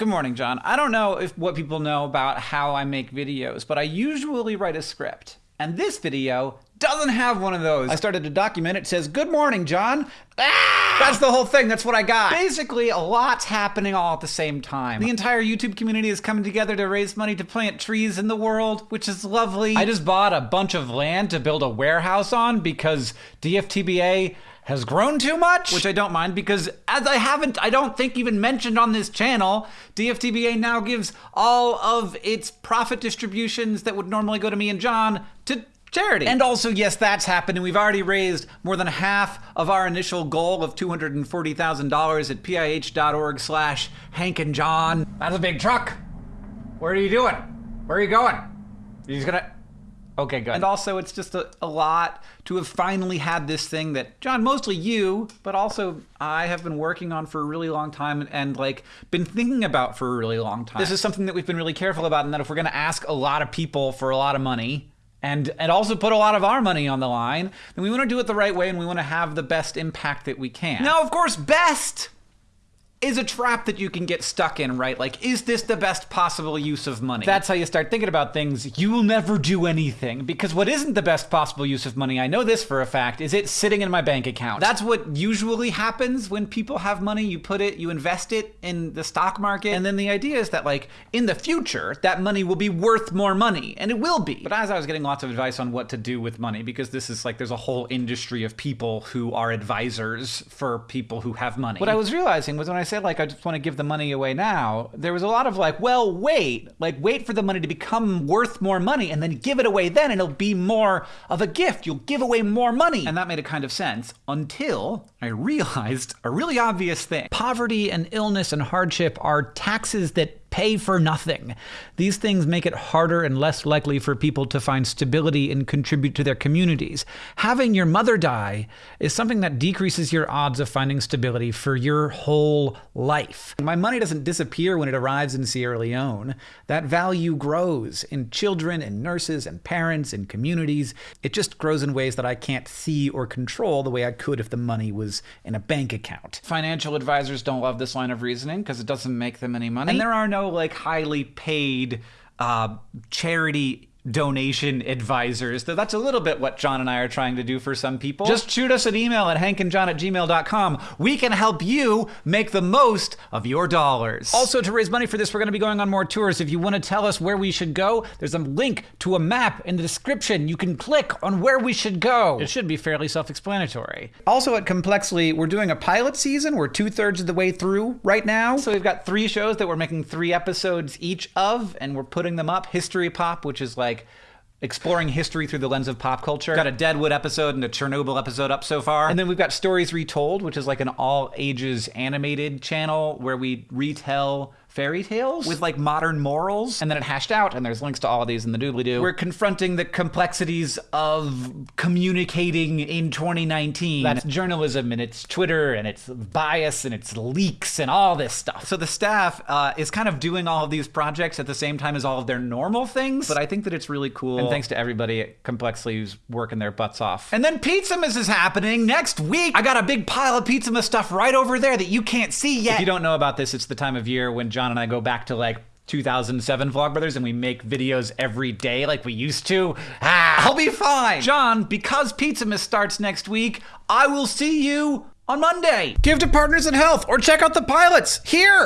Good morning, John. I don't know if what people know about how I make videos, but I usually write a script. And this video doesn't have one of those. I started to document it. says, Good morning, John. Ah! That's the whole thing. That's what I got. Basically, a lot's happening all at the same time. The entire YouTube community is coming together to raise money to plant trees in the world, which is lovely. I just bought a bunch of land to build a warehouse on because DFTBA has grown too much, which I don't mind because as I haven't, I don't think even mentioned on this channel, DFTBA now gives all of its profit distributions that would normally go to me and John to charity. And also, yes, that's happened, and we've already raised more than half of our initial goal of $240,000 at pih.org slash Hank and John. That's a big truck. Where are you doing? Where are you going? You're gonna... Okay, good. And also, it's just a, a, lot to have finally had this thing that, John, mostly you, but also I have been working on for a really long time and, and, like been thinking about for a really long time. This is something that we've been really careful about, and that if we're going to ask a lot of people for a lot of money, and and also put a lot of our money on the line, then we want to do it the right way and we want to have the best impact that we can. Now, of course, best is a trap that you can get stuck in, right? Like, is this the best possible use of money? That's how you start thinking about things. You will never do anything because what isn't the best possible use of money, I know this for a fact, is it sitting in my bank account. That's what usually happens when people have money. You put it, you invest it in the stock market, and then the idea is that, like, in the future, that money will be worth more money, and it will be. But as I was getting lots of advice on what to do with money, because this is like, there's a whole industry of people who are advisors for people who have money. What I was realizing was when I said like I just want to give the money away now, there was a lot of like, well, wait, like wait for the money to become worth more money and then give it away then and it'll be more of a gift. You'll give away more money. And that made a kind of sense until I realized a really obvious thing. Poverty and illness and hardship are taxes that pay for nothing. These things make it harder and less likely for people to find stability and contribute to their communities. Having your mother die is something that decreases your odds of finding stability for your whole life. My money doesn't disappear when it arrives in Sierra Leone. That value grows in children and nurses and parents and communities. It just grows in ways that I can't see or control the way I could if the money was in a bank account. Financial advisors don't love this line of reasoning because it doesn't make them any money. And there are no like highly paid uh, charity donation advisors. Though that's a little bit what John and I are trying to do for some people. Just shoot us an email at hankandjohn at gmail.com. We can help you make the most of your dollars. Also, to raise money for this, we're going to be going on more tours. If you want to tell us where we should go, there's a link to a map in the description. You can click on where we should go. It should be fairly self-explanatory. Also at Complexly, we're doing a pilot season. We're two-thirds of the way through right now. So we've got three shows that we're making three episodes each of, and we're putting them up. History Pop, which is like like exploring history through the lens of pop culture. Got a Deadwood episode and a Chernobyl episode up so far. And then we've got Stories Retold, which is like an all ages animated channel where we retell fairy tales with like modern morals and then it hashed out and there's links to all of these in the doobly-doo. We're confronting the complexities of communicating in 2019. That's journalism and it's Twitter and it's bias and it's leaks and all this stuff. So the staff uh, is kind of doing all of these projects at the same time as all of their normal things, but I think that it's really cool. And thanks to everybody at Complexly who's working their butts off. And then Pizzamas is happening next week. I got a big pile of Pizzamas stuff right over there that you can't see yet. If you don't know about this, it's the time of year when John and I go back to like 2007 Vlogbrothers and we make videos every day like we used to, ah, I'll be fine. John, because Pizzamas starts next week, I will see you on Monday. Give to Partners in Health or check out the pilots here.